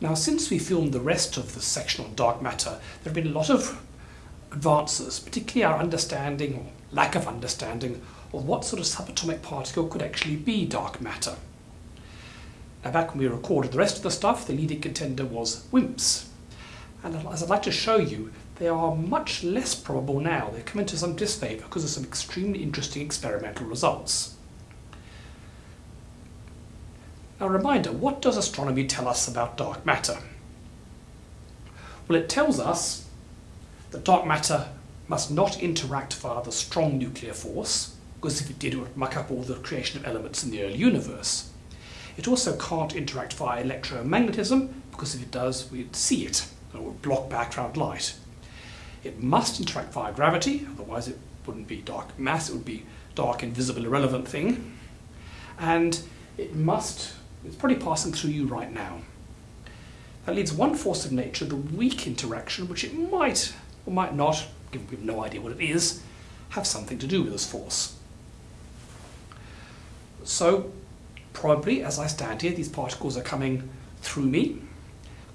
Now, since we filmed the rest of the section on dark matter, there have been a lot of advances, particularly our understanding, or lack of understanding, of what sort of subatomic particle could actually be dark matter. Now, back when we recorded the rest of the stuff, the leading contender was WIMPs. And as I'd like to show you, they are much less probable now. They've come into some disfavour because of some extremely interesting experimental results. Now, a reminder, what does astronomy tell us about dark matter? Well, it tells us that dark matter must not interact via the strong nuclear force, because if it did, it would muck up all the creation of elements in the early universe. It also can't interact via electromagnetism, because if it does, we'd see it, and it would block background light. It must interact via gravity, otherwise it wouldn't be dark mass, it would be dark, invisible, irrelevant thing. And it must it's probably passing through you right now. That leaves one force of nature, the weak interaction, which it might or might not, given we have no idea what it is, have something to do with this force. So, probably as I stand here, these particles are coming through me.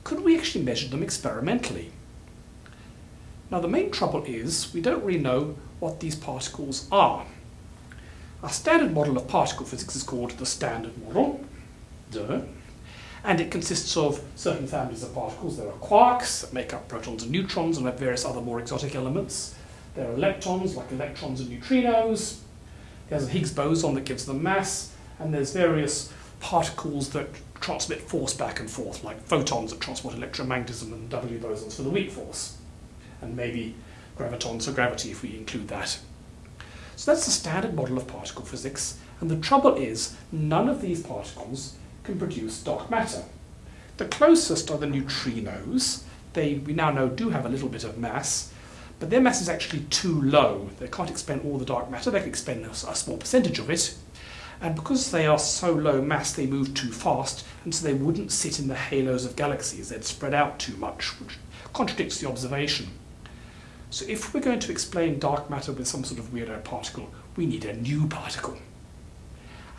Could we actually measure them experimentally? Now the main trouble is we don't really know what these particles are. Our standard model of particle physics is called the Standard Model, and it consists of certain families of particles. There are quarks that make up protons and neutrons and have various other more exotic elements. There are leptons, like electrons and neutrinos. There's a Higgs boson that gives them mass. And there's various particles that transmit force back and forth, like photons that transport electromagnetism and W bosons for the weak force. And maybe gravitons for gravity if we include that. So that's the standard model of particle physics. And the trouble is, none of these particles can produce dark matter. The closest are the neutrinos. They, we now know, do have a little bit of mass, but their mass is actually too low. They can't expend all the dark matter, they can expend a, a small percentage of it. And because they are so low mass, they move too fast, and so they wouldn't sit in the halos of galaxies. They'd spread out too much, which contradicts the observation. So if we're going to explain dark matter with some sort of weirdo particle, we need a new particle.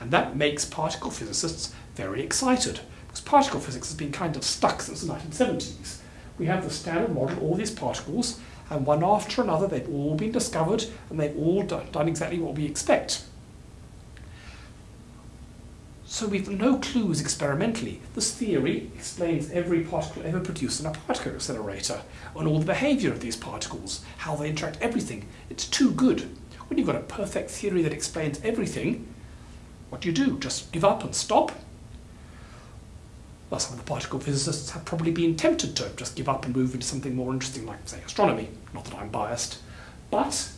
And that makes particle physicists very excited because particle physics has been kind of stuck since the 1970s. We have the standard model, all these particles, and one after another they've all been discovered and they've all done, exactly what we expect. So we've no clues experimentally. This theory explains every particle ever produced in a particle accelerator and all the behavior of these particles, how they interact, everything. It's too good. When you've got a perfect theory that explains everything, what do you do? Just give up and stop? Well, some of the particle physicists have probably been tempted to just give up and move into something more interesting like, say, astronomy. Not that I'm biased. But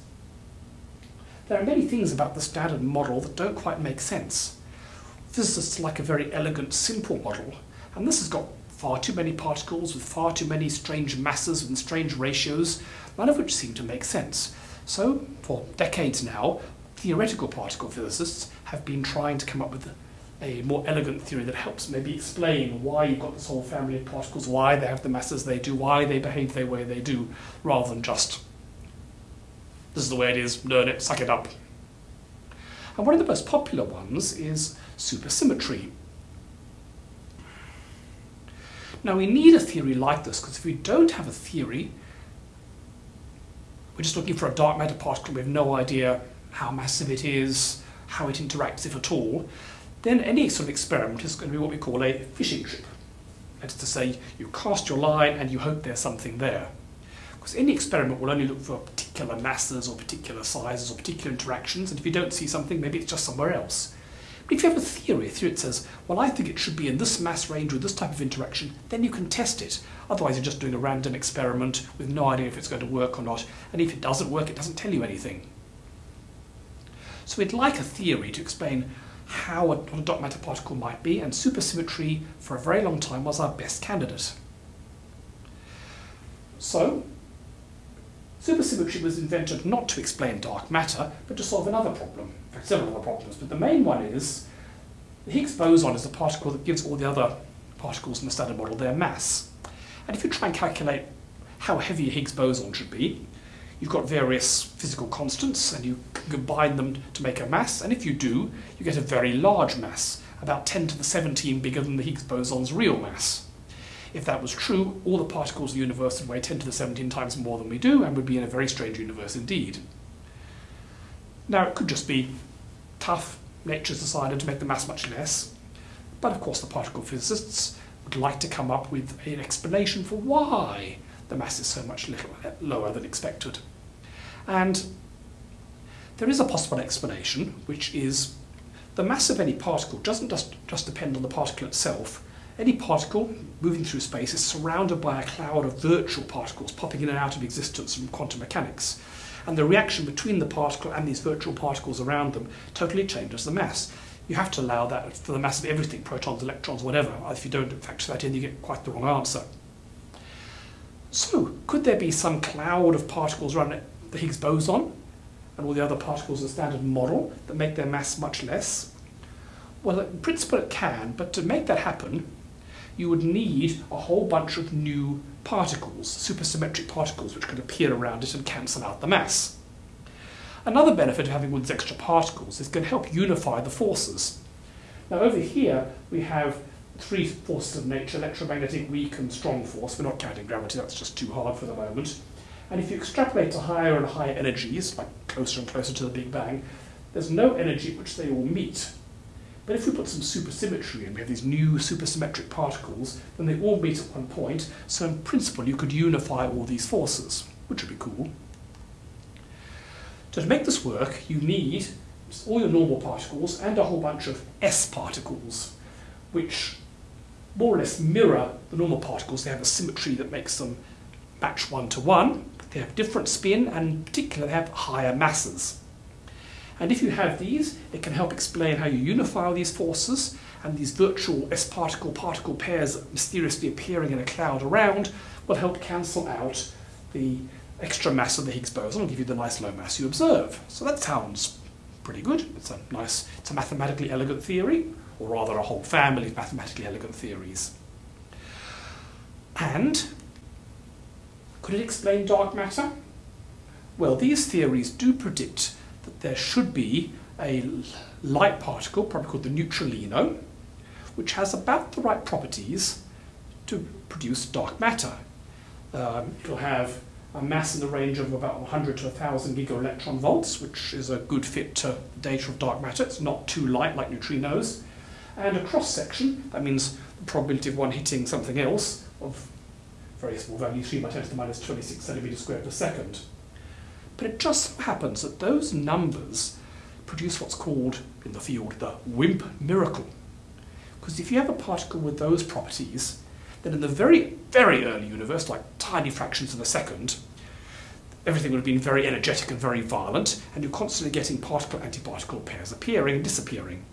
there are many things about the standard model that don't quite make sense. Physicists like a very elegant, simple model, and this has got far too many particles with far too many strange masses and strange ratios, none of which seem to make sense. So, for decades now, theoretical particle physicists have been trying to come up with a more elegant theory that helps maybe explain why you've got this whole family of particles, why they have the masses they do, why they behave the way they do, rather than just, this is the way it is, learn it, suck it up. And one of the most popular ones is supersymmetry. Now we need a theory like this, because if we don't have a theory, we're just looking for a dark matter particle, we have no idea how massive it is, how it interacts, if at all, then any sort of experiment is going to be what we call a fishing trip. That is to say, you cast your line and you hope there's something there. Because any experiment will only look for particular masses or particular sizes or particular interactions, and if you don't see something, maybe it's just somewhere else. But if you have a theory, a theory that says, well, I think it should be in this mass range with this type of interaction, then you can test it. Otherwise, you're just doing a random experiment with no idea if it's going to work or not, and if it doesn't work, it doesn't tell you anything. So we'd like a theory to explain how a, dark matter particle might be, and supersymmetry for a very long time was our best candidate. So, supersymmetry was invented not to explain dark matter, but to solve another problem. Several other problems, but the main one is the Higgs boson is the particle that gives all the other particles in the standard model their mass. And if you try and calculate how heavy a Higgs boson should be, you've got various physical constants and you combine them to make a mass, and if you do, you get a very large mass, about 10 to the 17 bigger than the Higgs boson's real mass. If that was true, all the particles in the universe would weigh 10 to the 17 times more than we do and would be in a very strange universe indeed. Now, it could just be tough, nature's decided to make the mass much less, but of course the particle physicists would like to come up with an explanation for why the mass is so much little, uh, lower than expected. And there is a possible explanation, which is the mass of any particle doesn't just, just depend on the particle itself. Any particle moving through space is surrounded by a cloud of virtual particles popping in and out of existence from quantum mechanics. And the reaction between the particle and these virtual particles around them totally changes the mass. You have to allow that for the mass of everything, protons, electrons, whatever. If you don't factor that in, you get quite the wrong answer. So, could there be some cloud of particles around the Higgs boson and all the other particles in the standard model that make their mass much less? Well, in principle it can, but to make that happen, you would need a whole bunch of new particles, supersymmetric particles, which could appear around it and cancel out the mass. Another benefit of having all these extra particles is it can help unify the forces. Now over here we have three forces of nature, electromagnetic, weak and strong force. We're not counting gravity, that's just too hard for the moment. And if you extrapolate to higher and higher energies, like closer and closer to the Big Bang, there's no energy at which they all meet. But if we put some supersymmetry in, we have these new supersymmetric particles, then they all meet at one point, so in principle you could unify all these forces, which would be cool. So to make this work, you need all your normal particles and a whole bunch of sparticles, which more or less mirror the normal particles. They have a symmetry that makes them match one to one. They have different spin and in particular they have higher masses. And if you have these, it can help explain how you unify these forces and these virtual sparticle particle pairs mysteriously appearing in a cloud around will help cancel out the extra mass of the Higgs boson and give you the nice low mass you observe. So that sounds pretty good. It's a nice, it's a mathematically elegant theory, or rather a whole family of mathematically elegant theories. And could it explain dark matter? Well, these theories do predict that there should be a light particle, probably called the neutralino, which has about the right properties to produce dark matter. Um, it'll have a mass in the range of about 100 to 1,000 gigaelectron volts, which is a good fit to data of dark matter. It's not too light like neutrinos. And a cross section, that means the probability of one hitting something else of very small value, 3 by 10 to the minus 26 centimeters squared per second. But it just so happens that those numbers produce what's called, in the field, the WIMP miracle. Because if you have a particle with those properties, then in the very, very early universe, like tiny fractions of a second, everything would have been very energetic and very violent, and you're constantly getting particle-antiparticle pairs appearing and disappearing.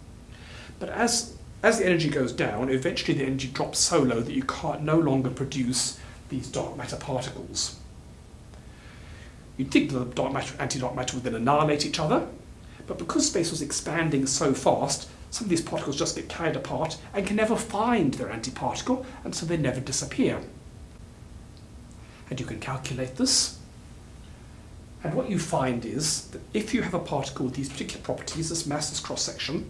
But as, as the energy goes down, eventually the energy drops so low that you can't no longer produce these dark matter particles. You'd think the dark matter anti-dark matter would then annihilate each other, but because space was expanding so fast, some of these particles just get carried apart and can never find their antiparticle, and so they never disappear. And you can calculate this. And what you find is that if you have a particle with these particular properties, this mass, this cross-section,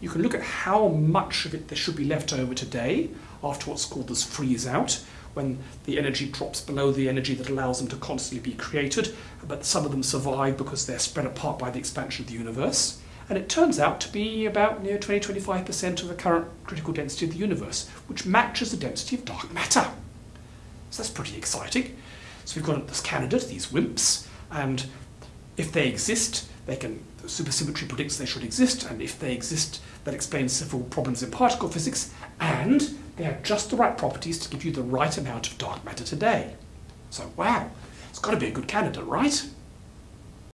you can look at how much of it there should be left over today after what's called this freeze out, when the energy drops below the energy that allows them to constantly be created, but some of them survive because they're spread apart by the expansion of the universe. And it turns out to be about near 20-25% of the current critical density of the universe, which matches the density of dark matter. So that's pretty exciting. So we've got this candidate, these WIMPs, and if they exist, they can, supersymmetry predicts they should exist, and if they exist, that explains several problems in particle physics, and they have just the right properties to give you the right amount of dark matter today. So, wow, it's got to be a good candidate, right?